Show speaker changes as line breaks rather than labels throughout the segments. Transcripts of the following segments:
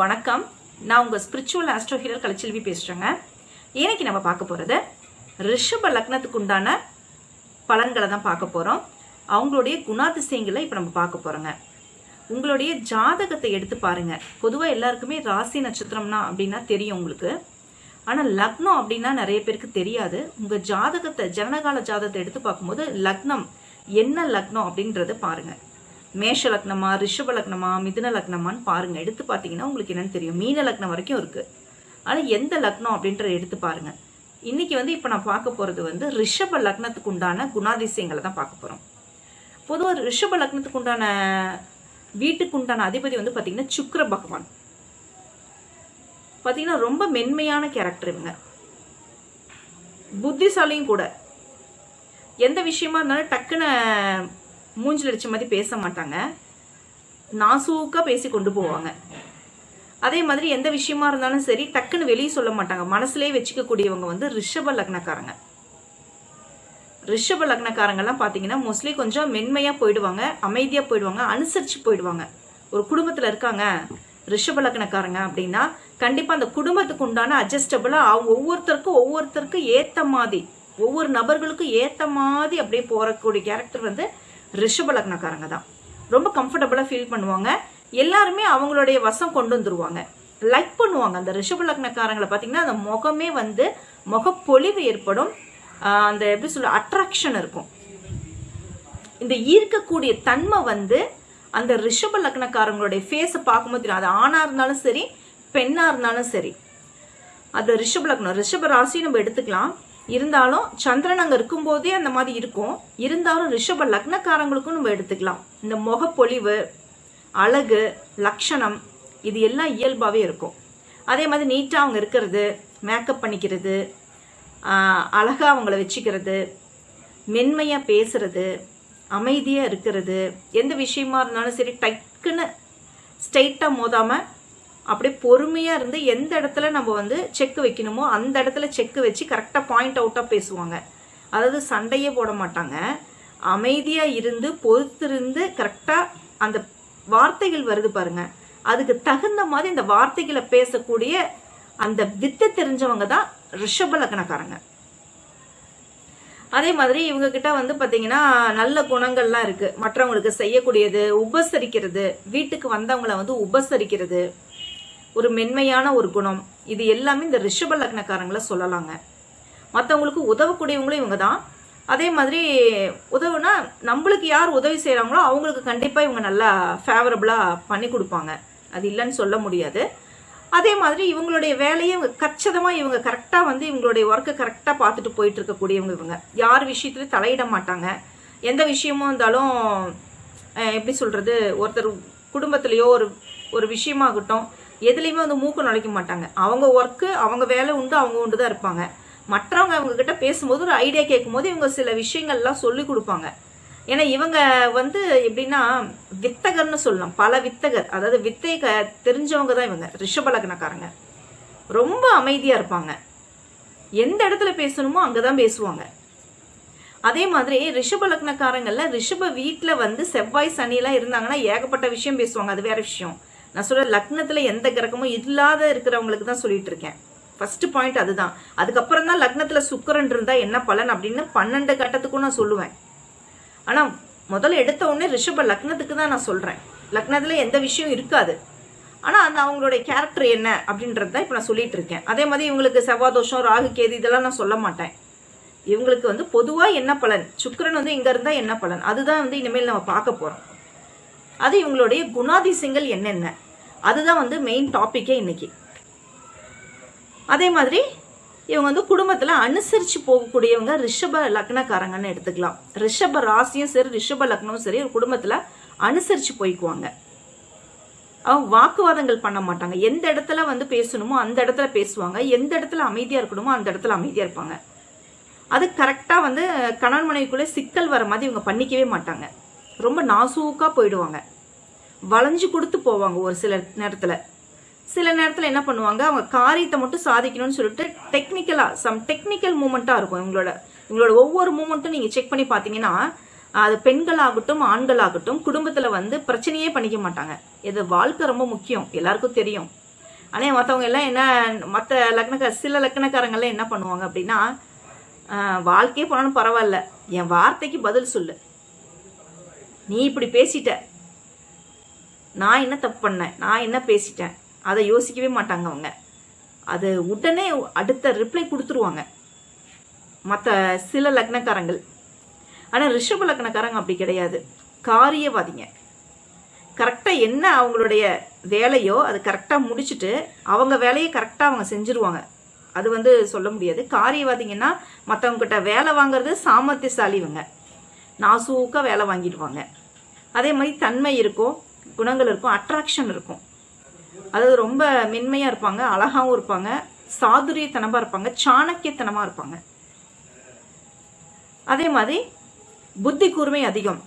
வணக்கம். நான் உங்கள் ஸ்பிரிச்சுவல் ஆஸ்ட்ரோ ஹீலர் கலைச்செல்வி பேசுகிறேங்க இன்னைக்கு நம்ம பார்க்க போகிறது ரிஷப லக்னத்துக்கு உண்டான பலன்களை தான் பார்க்க போகிறோம் அவங்களுடைய குணாதிசயங்களை இப்போ நம்ம பார்க்க போகிறோங்க உங்களுடைய ஜாதகத்தை எடுத்து பாருங்க. பொதுவாக எல்லாருக்குமே ராசி நட்சத்திரம்னா அப்படின்னா தெரியும் உங்களுக்கு. ஆனால் லக்னம் அப்படின்னா நிறைய பேருக்கு தெரியாது. உங்கள் ஜாதகத்தை ஜனனகால ஜாதகத்தை எடுத்து பார்க்கும்போது லக்னம் என்ன லக்னம் அப்படின்றத பாருங்க. மேஷ லக்னமா ரிஷப லக்னமா மிதுன லக்னமான்னு பாருங்க. எடுத்து பார்த்தீங்கன்னா உங்களுக்கு என்னன்னு தெரியும். மீன லக்னம் வரைக்கும் இருக்கு. ஆனால் எந்த லக்னம் அப்படின்றத எடுத்து பாருங்க. இன்னைக்கு வந்து இப்போ நான் பார்க்க போகிறது வந்து ரிஷப லக்னத்துக்கு உண்டான குணாதிசயங்களை தான் பார்க்க போகிறோம் பொதுவாக ரிஷப லக்னத்துக்கு உண்டான வீட்டுக்கு உண்டான அதிபதி வந்து பார்த்தீங்கன்னா சுக்கர பகவான். பார்த்தீங்கன்னா ரொம்ப மென்மையான கேரக்டர் இவங்க. புத்திசாலியும் கூட. எந்த விஷயமா இருந்தாலும் டக்குன்னு மூஞ்சில் அடித்த மாதிரி பேச மாட்டாங்க நாசூக்காக பேசி கொண்டு போவாங்க அதே மாதிரி எந்த விஷயமா இருந்தாலும் சரி டக்குன்னு வெளியே சொல்ல மாட்டாங்க மனசுலேயே வச்சுக்கக்கூடியவங்க வந்து ரிஷப லக்னக்காரங்க. ரிஷப லக்னக்காரங்கெல்லாம் பார்த்தீங்கன்னா மோஸ்ட்லி கொஞ்சம் மென்மையாக போயிடுவாங்க அமைதியாக போயிடுவாங்க அனுசரித்து போயிடுவாங்க. ஒரு குடும்பத்தில் இருக்காங்க ரிஷப லக்னக்காரங்க அப்படின்னா கண்டிப்பாக அந்த குடும்பத்துக்கு உண்டான அட்ஜஸ்டபிளாக அவங்க ஒவ்வொருத்தருக்கும் ஒவ்வொருத்தருக்கும் ஏற்ற மாதிரி ஒவ்வொரு நபர்களுக்கும் ஏற்ற மாதிரி அப்படியே போகக்கூடிய கேரக்டர் வந்து ரிஷப லக்னக்காரங்க தான். ரொம்ப கம்ஃபர்டபுளாக ஃபீல் பண்ணுவாங்க. எல்லாருமே அவங்களுடைய வசம் கொண்டு வந்துருவாங்க. லைக் பண்ணுவாங்க. அந்த ரிஷப லக்னக்காரங்களை பார்த்தீங்கன்னா அந்த முகமே வந்து முகப்பொலிவு ஏற்படும். அந்த எப்படி சொல்ல அட்ராக்ஷன் இருக்கும். இந்த ஈர்க்கக்கூடிய தன்மை வந்து அந்த ரிஷப லக்னக்காரங்களுடைய ஃபேஸை பார்க்கும்போது தெரியும். அது ஆணாக இருந்தாலும் சரி பெண்ணாக இருந்தாலும் சரி. அது ரிஷப லக்னம். ரிஷப ராசி நம்ம எடுத்துக்கலாம். இருந்தாலும் சந்திரன் அங்கே இருக்கும்போதே அந்த மாதிரி இருக்கும். இருந்தாலும் ரிஷப லக்னக்காரங்களுக்கும் நம்ம எடுத்துக்கலாம். இந்த முகப்பொலிவு அழகு லக்ஷணம் இது எல்லாம் இயல்பாகவே இருக்கும். அதே மாதிரி நீட்டாக அவங்க இருக்கிறது மேக்கப் பண்ணிக்கிறது அழகாக அவங்கள வச்சுக்கிறது மென்மையாக பேசுறது அமைதியாக இருக்கிறது எந்த விஷயமா இருந்தாலும் சரி டக்குன்னு ஸ்ட்ரைட்டாக மோதாமல் அப்படியே பொறுமையாக இருந்து எந்த இடத்துல நம்ம வந்து செக் வைக்கணுமோ அந்த இடத்துல செக் வச்சு கரெக்டாக பாயிண்ட் அவுட்டாக பேசுவாங்க. அதாவது சண்டையே போட மாட்டாங்க. அமைதியாக இருந்து பொறுத்திருந்து கரெக்டாக அந்த வார்த்தைகள் வருது பாருங்க. அதுக்கு தகுந்த மாதிரி இந்த வார்த்தைகளை பேசக்கூடிய அந்த வித்தை தெரிஞ்சவங்க தான் ரிஷப லக்னக்காரங்க. அதே மாதிரி இவங்க கிட்ட வந்து பாத்தீங்கன்னா நல்ல குணங்கள்லாம் இருக்கு. மற்றவங்களுக்கு செய்யக்கூடியது உபசரிக்கிறது வீட்டுக்கு வந்தவங்களை வந்து உபசரிக்கிறது. ஒரு மென்மையான ஒரு குணம். இது எல்லாமே இந்த ரிஷப லக்னக்காரங்களை சொல்லலாங்க. மற்றவங்களுக்கு உதவக்கூடியவங்களும் இவங்க தான் அதே மாதிரி உதவுனா நம்மளுக்கு யார் உதவி செய்கிறாங்களோ அவங்களுக்கு கண்டிப்பாக இவங்க நல்லா ஃபேவரபுளாக பண்ணி கொடுப்பாங்க. அது இல்லைன்னு சொல்ல முடியாது. அதே மாதிரி இவங்களுடைய வேலையை இவங்க கச்சிதமாக இவங்க கரெக்டாக வந்து இவங்களுடைய ஒர்க்கை கரெக்டாக பார்த்துட்டு போயிட்டு இருக்கக்கூடியவங்க இவங்க. யார் விஷயத்துலையும் தலையிட மாட்டாங்க. எந்த விஷயமும் இருந்தாலும் எப்படி சொல்கிறது ஒருத்தர் குடும்பத்துலேயோ ஒரு ஒரு விஷயமாகட்டும் எதுலேயுமே வந்து மூக்கு நுழைக்க மாட்டாங்க. அவங்க ஒர்க்கு அவங்க வேலை உண்டு அவங்க உண்டு தான் இருப்பாங்க. மற்றவங்க அவங்க கிட்ட பேசும்போது ஒரு ஐடியா கேட்கும்போது இவங்க சில விஷயங்கள்லாம் சொல்லி கொடுப்பாங்க. ஏன்னா இவங்க வந்து எப்படின்னா வித்தகர்னு சொல்லலாம். பல வித்தகர். அதாவது வித்தை க தெரிஞ்சவங்க தான் இவங்க. ரிஷபலக்னக்காரங்க ரொம்ப அமைதியாக இருப்பாங்க. எந்த இடத்துல பேசணுமோ அங்கே தான் பேசுவாங்க. அதே மாதிரி ரிஷப லக்னக்காரங்கள்ல ரிஷப வீட்டில் வந்து செவ்வாய் சனியெல்லாம் இருந்தாங்கன்னா ஏகப்பட்ட விஷயம் பேசுவாங்க. அது வேற விஷயம். நான் சொல்ற லக்னத்தில் எந்த கிரகமும் இல்லாத இருக்கிறவங்களுக்கு தான் சொல்லிட்டு இருக்கேன். ஃபர்ஸ்ட் பாயிண்ட் அதுதான். அதுக்கப்புறம் தான் லக்னத்தில் சுக்கரன் இருந்தா என்ன பலன் அப்படின்னு பன்னெண்டு கட்டத்துக்கும் நான் சொல்லுவேன். ஆனால் முதல்ல எடுத்த உடனே ரிஷப லக்னத்துக்கு தான் நான் சொல்கிறேன் லக்னத்தில் எந்த விஷயம் இருக்காது. ஆனால் அந்த அவங்களுடைய கேரக்டர் என்ன அப்படின்றது தான் இப்போ நான் சொல்லிட்டு இருக்கேன். அதே மாதிரி இவங்களுக்கு செவ்வாதோஷம் ராகு கேது இதெல்லாம் நான் சொல்ல மாட்டேன். இவங்களுக்கு வந்து பொதுவாக என்ன பலன்? சுக்கரன் வந்து இங்கே இருந்தால் என்ன பலன்? அதுதான் வந்து இனிமேல் நம்ம பார்க்க போகிறோம் அது இவங்களுடைய குணாதிசயங்கள் என்னென்ன? அதுதான் வந்து மெயின் டாப்பிக்கே இன்னைக்கு. அதே மாதிரி இவங்க வந்து குடும்பத்தில் அனுசரித்து போகக்கூடியவங்க ரிஷப லக்னக்காரங்கன்னு எடுத்துக்கலாம். ரிஷப ராசியும் சரி ரிஷப லக்னமும் சரி ஒரு குடும்பத்தில் அனுசரித்து போய்க்குவாங்க. அவங்க வாக்குவாதங்கள் பண்ண மாட்டாங்க. எந்த இடத்துல வந்து பேசணுமோ அந்த இடத்துல பேசுவாங்க. எந்த இடத்துல அமைதியாக இருக்கணுமோ அந்த இடத்துல அமைதியாக இருப்பாங்க. அது கரெக்டாக வந்து கணவன் மனைவிக்குள்ளே சிக்கல் வர மாதிரி இவங்க பண்ணிக்கவே மாட்டாங்க. ரொம்ப நாசூக்காக போயிடுவாங்க. வளைஞ்சு கொடுத்து போவாங்க ஒரு சில நேரத்தில். சில நேரத்தில் என்ன பண்ணுவாங்க? அவங்க காரியத்தை மட்டும் சாதிக்கணும்னு சொல்லிட்டு டெக்னிக்கலாக சம் டெக்னிக்கல் மூமெண்ட்டாக இருக்கும் இவங்களோட. இவங்களோட ஒவ்வொரு மூமெண்ட்டும் நீங்கள் செக் பண்ணி பார்த்தீங்கன்னா அது பெண்களாகட்டும் ஆண்களாகட்டும் குடும்பத்தில் வந்து பிரச்சனையே பண்ணிக்க மாட்டாங்க. இது வாழ்க்கை ரொம்ப முக்கியம் எல்லாருக்கும் தெரியும். ஆனால் மற்றவங்க எல்லாம் என்ன மற்ற லக்னக்கார சில லக்னக்காரங்கள்லாம் என்ன பண்ணுவாங்க அப்படின்னா வாழ்க்கையே போனாலும் பரவாயில்ல. என் வார்த்தைக்கு பதில் சொல்லு. நீ இப்படி பேசிட்ட. நான் என்ன தப்பு பண்ணேன் நான் என்ன பேசிட்டேன்? அதை யோசிக்கவே மாட்டாங்க அவங்க. அது உடனே அடுத்த ரிப்ளை கொடுத்துருவாங்க. மற்ற சில லக்னக்காரங்கள். ஆனால் ரிஷப லக்னக்காரங்க அப்படி கிடையாது. காரியவாதிங்க. கரெக்டாக என்ன அவங்களுடைய வேலையோ அது கரெக்டாக முடிச்சுட்டு அவங்க வேலையை கரெக்டாக அவங்க செஞ்சுருவாங்க. அது வந்து சொல்ல முடியாது. காரியவாதிங்கன்னா மற்றவங்க கிட்ட வேலை வாங்குறது சாமர்த்தியசாலி இவங்க நாசூக்காக வேலை வாங்கிடுவாங்க. அதே மாதிரி தன்மை இருக்கும் குணங்கள் இருக்கும் அட்ராக்ஷன் இருக்கும் அதாவது ரொம்ப மென்மையாக இருப்பாங்க அழகாகவும் இருப்பாங்க சாதுரியத்தனமாக இருப்பாங்க சாணக்கியத்தனமாக இருப்பாங்க. அதே மாதிரி புத்தி கூர்மை அதிகம்.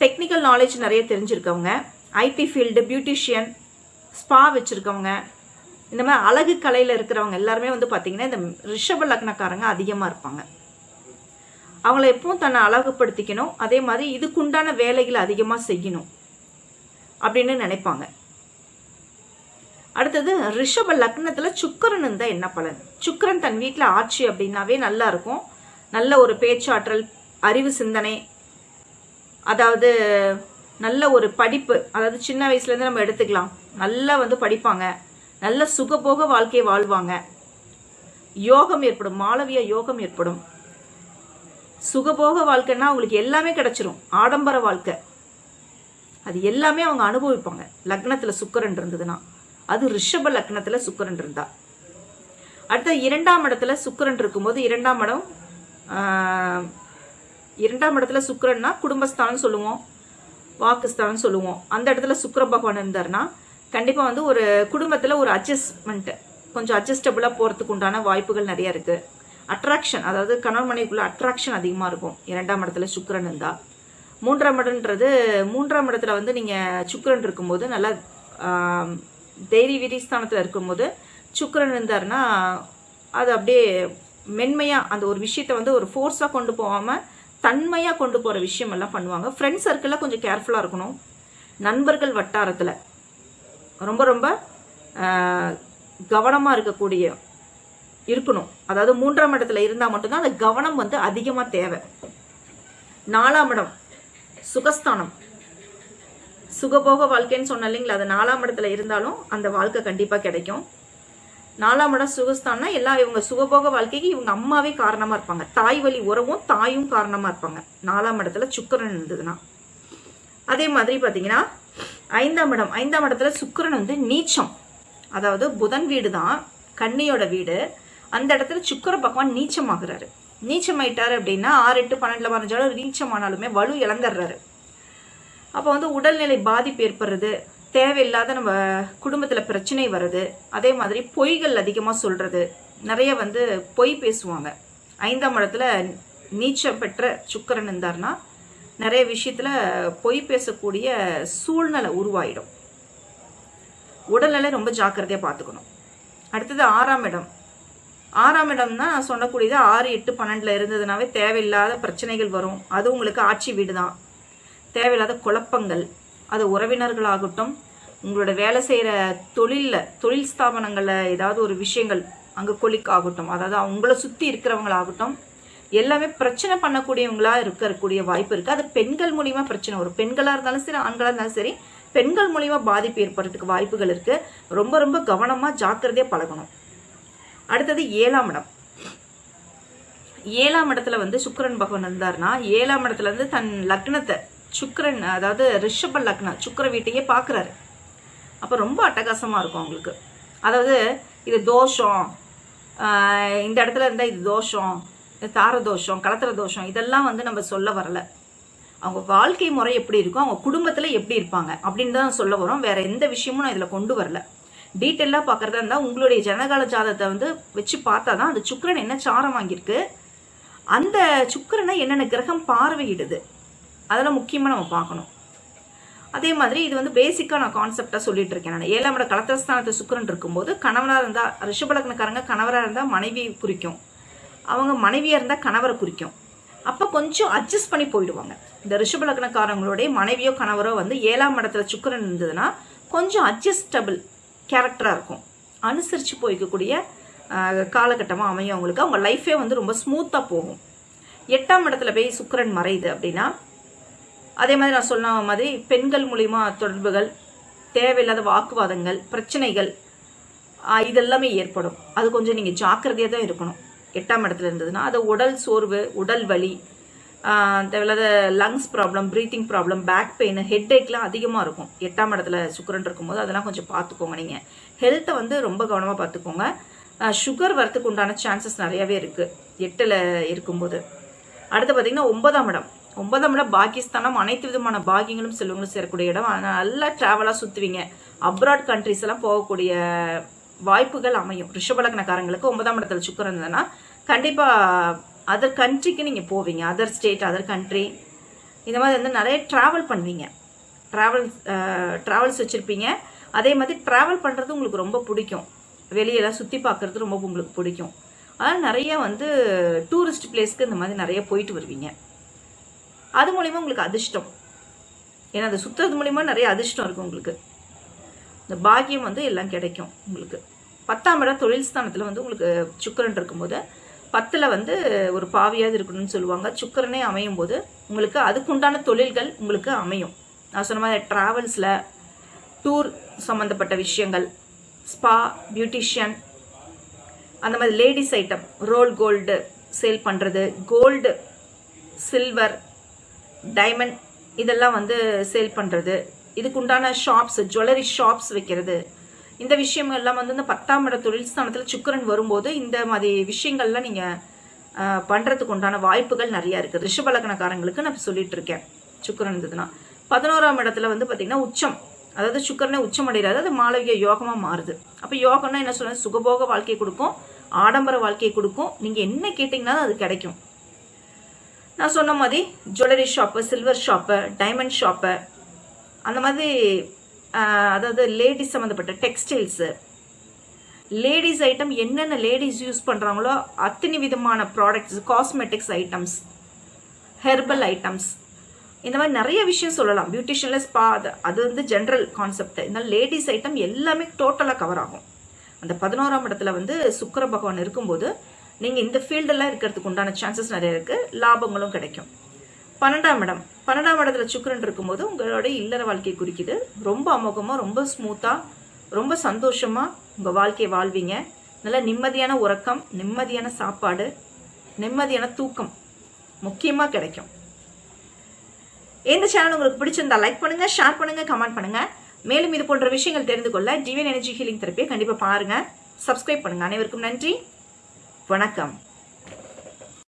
டெக்னிக்கல் நாலேஜ் நிறைய தெரிஞ்சிருக்கவங்க ஐடி ஃபீல்டு பியூட்டிஷியன் ஸ்பா வச்சுருக்கவங்க இந்த மாதிரி அழகு கலையில் இருக்கிறவங்க எல்லாருமே வந்து பார்த்திங்கன்னா இந்த ரிஷப லக்னக்காரங்க அதிகமாக இருப்பாங்க. அவங்கள எப்பவும் தன்னை அழகுப்படுத்திக்கணும் அதே மாதிரி இதுக்குண்டான வேலைகளை அதிகமாக செய்யணும். அப்படின்னு நினைப்பாங்க. அடுத்தது ரிஷப லக்னத்தில் சுக்கரன் இருந்தால் என்ன பலன்? சுக்கரன் தன் வீட்டில் ஆட்சி அப்படின்னாவே நல்லா இருக்கும். நல்ல ஒரு பேச்சாற்றல் அறிவு சிந்தனை அதாவது நல்ல ஒரு படிப்பு. அதாவது சின்ன வயசுலேருந்து நம்ம எடுத்துக்கலாம். நல்லா வந்து படிப்பாங்க. நல்ல சுகபோக வாழ்க்கையை வாழ்வாங்க. யோகம் ஏற்படும். மாளவிய யோகம் ஏற்படும். சுகபோக வாழ்க்கைன்னா அவங்களுக்கு எல்லாமே கிடைச்சிரும். ஆடம்பர வாழ்க்கை. அது எல்லாமே அவங்க அனுபவிப்பாங்க. லக்னத்தில் சுக்கரன் இருந்ததுன்னா. அது ரிஷப லக்னத்தில் சுக்கரன் இருந்தா. அடுத்த இரண்டாம் இடத்துல சுக்கரன் இருக்கும்போது இரண்டாம் இடம் இரண்டாம் இடத்துல சுக்கரன்னா குடும்பஸ்தானம் சொல்லுவோம். வாக்குஸ்தானம் சொல்லுவோம். அந்த இடத்துல சுக்கர பகவான் இருந்தாருன்னா கண்டிப்பாக வந்து ஒரு குடும்பத்தில் ஒரு அட்ஜஸ்ட்மெண்ட் கொஞ்சம் அட்ஜஸ்டபுளாக போகிறதுக்கு உண்டான வாய்ப்புகள் நிறைய இருக்கு. அட்ராக்ஷன் அதாவது கணவன் மனைவிக்குள்ள அட்ராக்ஷன் அதிகமாக இருக்கும். இரண்டாம் இடத்துல சுக்கிரன் இருந்தால் மூன்றாம் இடன்றது மூன்றாம் இடத்துல வந்து நீங்கள் சுக்கிரன் இருக்கும்போது நல்லா ஆம், விரிஸ்தானத்தில் இருக்கும்போது சுக்கிரன் இருந்தாருன்னா அது அப்படியே மென்மையாக அந்த ஒரு விஷயத்தை வந்து ஒரு ஃபோர்ஸாக கொண்டு போகாமல் தன்மையாக கொண்டு போகிற விஷயம் எல்லாம் பண்ணுவாங்க. ஃப்ரெண்ட்ஸ் சர்க்கிளில் கொஞ்சம் கேர்ஃபுல்லாக இருக்கணும். நண்பர்கள் வட்டாரத்தில் ரொம்ப ரொம்ப கவனமாக இருக்கக்கூடிய இருக்கணும். அதாவது மூன்றாம் இடத்துல இருந்தால் மட்டும்தான் அந்த கவனம் வந்து அதிகமாக தேவை. நாலாம் இடம் சுகஸ்தானம். சுகபோக வாழ்க்கைன்னு சொன்ன இல்லைங்களா? அது நாலாம் இடத்துல இருந்தாலும் அந்த வாழ்க்கை கண்டிப்பாக கிடைக்கும். நாலாம் இடம் சுகஸ்தானா எல்லா இவங்க சுகபோக வாழ்க்கைக்கு இவங்க அம்மாவே காரணமாக இருப்பாங்க. தாய் வழி உறவும் தாயும் காரணமாக இருப்பாங்க. நாலாம் இடத்துல சுக்கிரன் இருந்ததுன்னா. அதே மாதிரி பார்த்தீங்கன்னா ஐந்தாம் இடம். ஐந்தாம் இடத்துல சுக்கரன் வந்து நீச்சம். அதாவது புதன் வீடு தான் கண்ணியோட வீடு. அந்த இடத்துல சுக்கர பகவான் நீச்சமாகிறாரு. நீச்சமாயிட்டாரு அப்படின்னா ஆறு எட்டு பன்னெண்டுல மறைஞ்சாலும் நீச்சமானாலுமே வலு இழந்துடுறாரு. அப்போ வந்து உடல்நிலை பாதிப்பு ஏற்படுறது தேவையில்லாத நம்ம குடும்பத்தில் பிரச்சனை வருது அதே மாதிரி பொய்கள் அதிகமாக சொல்றது நிறைய வந்து பொய் பேசுவாங்க. ஐந்தாம் இடத்துல நீச்சம் பெற்ற சுக்கரன் இருந்தார்னா நிறைய விஷயத்துல பொய் பேசக்கூடிய சூழ்நிலை உருவாயிடும். உடல்நிலை ரொம்ப ஜாக்கிரதையாக பார்த்துக்கணும். அடுத்தது ஆறாம் இடம். ஆறாம் இடம் தான் நான் சொல்லக்கூடியது. ஆறு எட்டு பன்னெண்டுல இருந்ததுனாவே தேவையில்லாத பிரச்சனைகள் வரும். அது உங்களுக்கு ஆட்சி வீடு தான். தேவையில்லாத குழப்பங்கள். அது உறவினர்களாகட்டும் உங்களோட வேலை செய்கிற தொழிலில் தொழில் ஸ்தாபனங்களில் ஏதாவது ஒரு விஷயங்கள் அங்கே கொலிக் ஆகட்டும் அதாவது அவங்கள சுற்றி இருக்கிறவங்களாகட்டும் எல்லாமே பிரச்சனை பண்ணக்கூடியவங்களா இருக்கக்கூடிய வாய்ப்பு இருக்குது அது பெண்கள் மூலியமா பிரச்சனை வரும். பெண்களாக இருந்தாலும் சரி ஆண்களாக இருந்தாலும் சரி பெண்கள் மூலியமா பாதிப்பு ஏற்படுறதுக்கு வாய்ப்புகள் இருக்குது ரொம்ப ரொம்ப கவனமாக ஜாக்கிரதையாக பழகணும். அடுத்தது ஏழாம் இடம். ஏழாம் இடத்துல வந்து சுக்கரன் பகவான் இருந்தாருன்னா ஏழாம் இடத்துல இருந்து தன் லக்னத்தை சுக்கரன் அதாவது ரிஷப லக்னம் சுக்கர வீட்டையே பார்க்குறாரு அப்போ ரொம்ப அட்டகாசமாக இருக்கும் அவங்களுக்கு. அதாவது இது தோஷம் இந்த இடத்துல இருந்தால் இது தோஷம் இது தார தோஷம் கலத்திர தோஷம் இதெல்லாம் வந்து நம்ம சொல்ல வரல. அவங்க வாழ்க்கை முறை எப்படி இருக்கும் அவங்க குடும்பத்தில் எப்படி இருப்பாங்க அப்படின்னு தான் சொல்ல வரோம். வேற எந்த விஷயமும் நான் இதில் கொண்டு வரல. டீட்டெயிலாக பார்க்குறதா இருந்தால் உங்களுடைய ஜனகால ஜாதகத்தை வந்து வச்சு பார்த்தா தான் அந்த சுக்கிரன் என்ன சாரம் வாங்கியிருக்கு. அந்த சுக்கிரனை என்னென்ன கிரகம் பார்வையிடுது. அதெல்லாம் முக்கியமாக நம்ம பார்க்கணும். அதே மாதிரி இது வந்து பேசிக்காக நான் கான்செப்டாக சொல்லிட்டு இருக்கேன் நான். ஏழாம் இட கலத்திரஸ்தானத்தை சுக்கரன் இருக்கும்போது கணவனாக இருந்தால் ரிஷபலக்னக்காரங்க கணவராக இருந்தால் மனைவி குறிக்கும். அவங்க மனைவியாக இருந்தால் கணவரை குறிக்கும். அப்போ கொஞ்சம் அட்ஜஸ்ட் பண்ணி போயிடுவாங்க. இந்த ரிஷபலக்னக்காரங்களுடைய மனைவியோ கணவரோ வந்து ஏழாம் இடத்துல சுக்கிரன் இருந்ததுன்னா கொஞ்சம் அட்ஜஸ்டபிள் கேரக்டராக இருக்கும். அனுசரித்து போய்க்கக்கூடிய காலகட்டமாக அமையும் அவங்களுக்கு. அவங்க லைஃபே வந்து ரொம்ப ஸ்மூத்தாக போகும். எட்டாம் இடத்துல போய் சுக்கரன் மறையுது அப்படின்னா அதே மாதிரி நான் சொன்ன மாதிரி பெண்கள் மூலிமா தொடர்புகள் தேவையில்லாத வாக்குவாதங்கள் பிரச்சனைகள் இதெல்லாமே ஏற்படும். அது கொஞ்சம் நீங்கள் ஜாக்கிரதையாக தான் இருக்கணும். எட்டாம் இடத்துல இருந்ததுன்னா அது உடல் சோர்வு உடல் வலி தேவையில்லாத lungs problem breathing problem back pain head ஏக்லாம் அதிகமாக இருக்கும். எட்டாம் இடத்துல சுக்கரன் இருக்கும்போது அதெல்லாம் கொஞ்சம் பார்த்துக்கோங்க நீங்கள் ஹெல்த்தை வந்து ரொம்ப கவனமாக பார்த்துக்கோங்க. சுகர் வரத்துக்கு உண்டான சான்சஸ் நிறையவே இருக்குது எட்டில் இருக்கும்போது. அடுத்து பார்த்தீங்கன்னா ஒன்பதாம் இடம். ஒன்பதாம் இடம் பாகிஸ்தானம். அனைத்து விதமான பாகியங்களும் செல்வங்களும் சேரக்கூடிய இடம். நல்லா ட்ராவலாக சுற்றுவீங்க அப்ராட் கண்ட்ரிஸ் எல்லாம் போகக்கூடிய வாய்ப்புகள் அமையும். ரிஷபலக்னக்காரங்களுக்கு ஒன்பதாம் இடத்துல சுக்கரம் இருந்ததுன்னா கண்டிப்பாக அதர் கண்ட்ரிக்கு நீங்கள் போவீங்க அதர் ஸ்டேட் அதர் கண்ட்ரி இந்த மாதிரி வந்து நிறைய ட்ராவல் பண்ணுவீங்க. ட்ராவல் ட்ராவல்ஸ் வச்சுருப்பீங்க. அதே மாதிரி ட்ராவல் பண்ணுறது உங்களுக்கு ரொம்ப பிடிக்கும். வெளியெல்லாம் சுற்றி பார்க்குறது ரொம்ப உங்களுக்கு பிடிக்கும். அதனால் நிறைய வந்து டூரிஸ்ட் பிளேஸ்க்கு இந்த மாதிரி நிறைய போயிட்டு வருவீங்க. அது மூலிமா உங்களுக்கு அதிர்ஷ்டம். ஏன்னா அதை சுற்றுறது மூலிமா நிறைய அதிர்ஷ்டம் இருக்கும் உங்களுக்கு. இந்த பாக்கியம் வந்து எல்லாம் கிடைக்கும் உங்களுக்கு. பத்தாம் இடம் தொழில் ஸ்தானத்தில் வந்து உங்களுக்கு சுக்கரன் இருக்கும்போது பத்தில் வந்து ஒரு பாவியாவது இருக்கணும்னு சொல்லுவாங்க. சுக்கரனே அமையும் போது உங்களுக்கு அதுக்குண்டான தொழில்கள் உங்களுக்கு அமையும். நான் சொன்ன மாதிரி ட்ராவல்ஸில் டூர் சம்மந்தப்பட்ட விஷயங்கள் ஸ்பா பியூட்டிஷியன் அந்த மாதிரி ladies item roll gold sale பண்ணுறது கோல்டு சில்வர் டைமண்ட் இதெல்லாம் வந்து சேல் பண்ணுறது இதுக்குண்டான ஷாப்ஸ் ஜுவல்லரி ஷாப்ஸ் வைக்கிறது. இந்த விஷயம் எல்லாம் வந்து இந்த பத்தாம் இட தொழில் ஸ்தானத்தில் சுக்கரன் வரும்போது இந்த மாதிரி விஷயங்கள்லாம் நீங்கள் பண்ணுறதுக்கு உண்டான வாய்ப்புகள் நிறையா இருக்குது. ரிஷபலக்கணக்காரங்களுக்கு நான் சொல்லிட்டு இருக்கேன். சுக்கரன் இருந்ததுன்னா. பதினோராம் இடத்துல வந்து பார்த்தீங்கன்னா உச்சம். அதாவது சுக்கரனே உச்சம் அடைகிறாரு. அது மாளவிய யோகமாக மாறுது. அப்போ யோகம்னா என்ன சொல்கிறது சுகபோக வாழ்க்கை கொடுக்கும். ஆடம்பர வாழ்க்கையை கொடுக்கும். நீங்கள் என்ன கேட்டிங்கனாலும் அது கிடைக்கும். நான் சொன்ன மாதிரி jewellery shop silver shop diamond shop அந்த மாதிரி அதாவது லேடிஸ் சம்மந்தப்பட்ட டெக்ஸ்டைல்ஸு லேடிஸ் ஐட்டம் என்னென்ன லேடிஸ் யூஸ் பண்ணுறாங்களோ அத்தனை விதமான products cosmetics items herbal items இந்த மாதிரி நிறைய விஷயம் சொல்லலாம். பியூட்டிஷியனில் ஸ்பா அது அது வந்து ஜென்ரல் கான்செப்ட் இந்த லேடிஸ் ஐட்டம் எல்லாமே டோட்டலாக கவர் ஆகும். அந்த பதினோராம் இடத்துல வந்து சுக்கர பகவான் இருக்கும்போது நீங்கள் இந்த ஃபீல்டெல்லாம் இருக்கிறதுக்கு உண்டான சான்சஸ் நிறைய இருக்குது லாபங்களும் கிடைக்கும். பன்னெண்டாம் இடம். பன்னெண்டாம் இடத்துல சுக்கரன் இருக்கும்போது உங்களோட இல்லற வாழ்க்கையை குறிக்குது. ரொம்ப அமோகமாக ரொம்ப ஸ்மூத்தாக ரொம்ப சந்தோஷமாக உங்கள் வாழ்க்கையை வாழ்வீங்க. நல்ல நிம்மதியான உறக்கம் நிம்மதியான சாப்பாடு நிம்மதியான தூக்கம் முக்கியமாக கிடைக்கும். இந்த சேனல் உங்களுக்கு பிடிச்சிருந்தா லைக் பண்ணுங்க ஷேர் பண்ணுங்க கமெண்ட் பண்ணுங்க. மேலும் இது போன்ற விஷயங்கள் தெரிந்து கொள்ள டிவியன் எனர்ஜி ஹீலிங் தெரப்பியை கண்டிப்பாக பாருங்க. சப்ஸ்கிரைப் பண்ணுங்க. அனைவருக்கும் நன்றி. வணக்கம்.